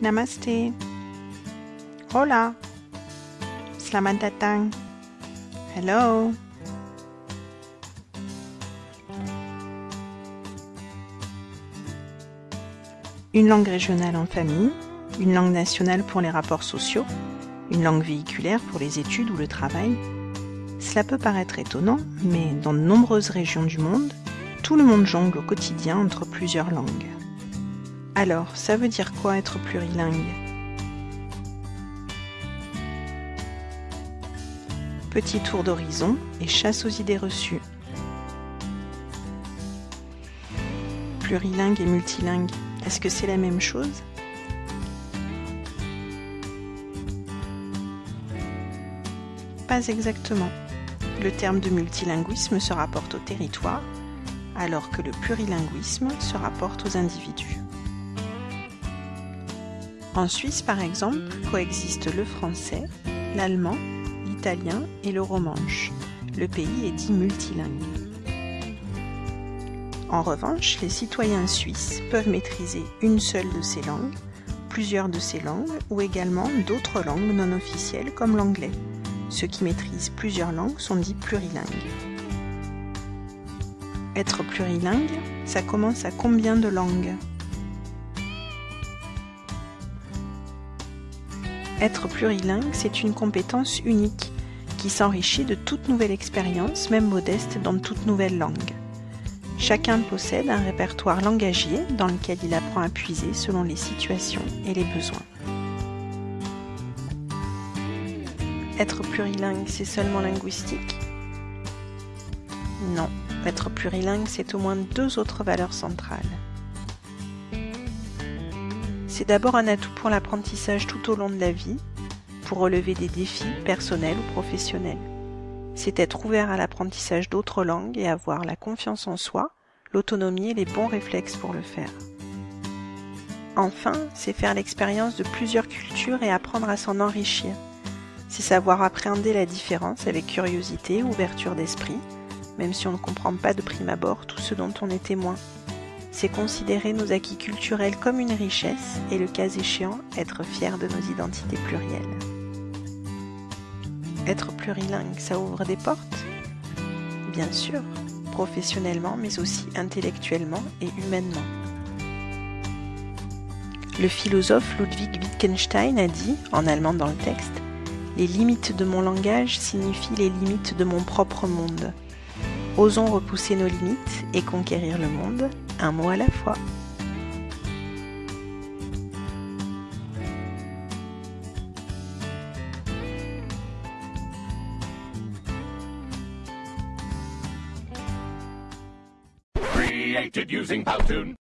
Namaste. Hola. Selamat datang. Hello. Une langue régionale en famille, une langue nationale pour les rapports sociaux, une langue véhiculaire pour les études ou le travail. Cela peut paraître étonnant, mais dans de nombreuses régions du monde, tout le monde jongle au quotidien entre plusieurs langues. Alors, ça veut dire quoi être plurilingue? Petit tour d'horizon et chasse aux idées reçues. Plurilingue et multilingue, est-ce que c'est la même chose? Pas exactement. Le terme de multilinguisme se rapporte au territoire, alors que le plurilinguisme se rapporte aux individus. En Suisse, par exemple, coexistent le français, l'allemand, l'italien et le romanche. Le pays est dit multilingue. En revanche, les citoyens suisses peuvent maîtriser une seule de ces langues, plusieurs de ces langues ou également d'autres langues non officielles comme l'anglais. Ceux qui maîtrisent plusieurs langues sont dits plurilingues. Être plurilingue, ça commence à combien de langues? Être plurilingue, c'est une compétence unique qui s'enrichit de toute nouvelle expérience, même modeste, dans toute nouvelle langue. Chacun possède un répertoire langagier dans lequel il apprend à puiser selon les situations et les besoins. Être plurilingue, c'est seulement linguistique? Non, être plurilingue, c'est au moins deux autres valeurs centrales. C'est d'abord un atout pour l'apprentissage tout au long de la vie, pour relever des défis personnels ou professionnels. C'est être ouvert à l'apprentissage d'autres langues et avoir la confiance en soi, l'autonomie et les bons réflexes pour le faire. Enfin, c'est faire l'expérience de plusieurs cultures et apprendre à s'en enrichir. C'est savoir appréhender la différence avec curiosité, ouverture d'esprit, même si on ne comprend pas de prime abord tout ce dont on est témoin c'est considérer nos acquis culturels comme une richesse et le cas échéant, être fier de nos identités plurielles. Être plurilingue, ça ouvre des portes? Bien sûr, professionnellement mais aussi intellectuellement et humainement. Le philosophe Ludwig Wittgenstein a dit, en allemand dans le texte, Les limites de mon langage signifient les limites de mon propre monde. Osons repousser nos limites et conquérir le monde, un mot à la fois. Created using Powtoon.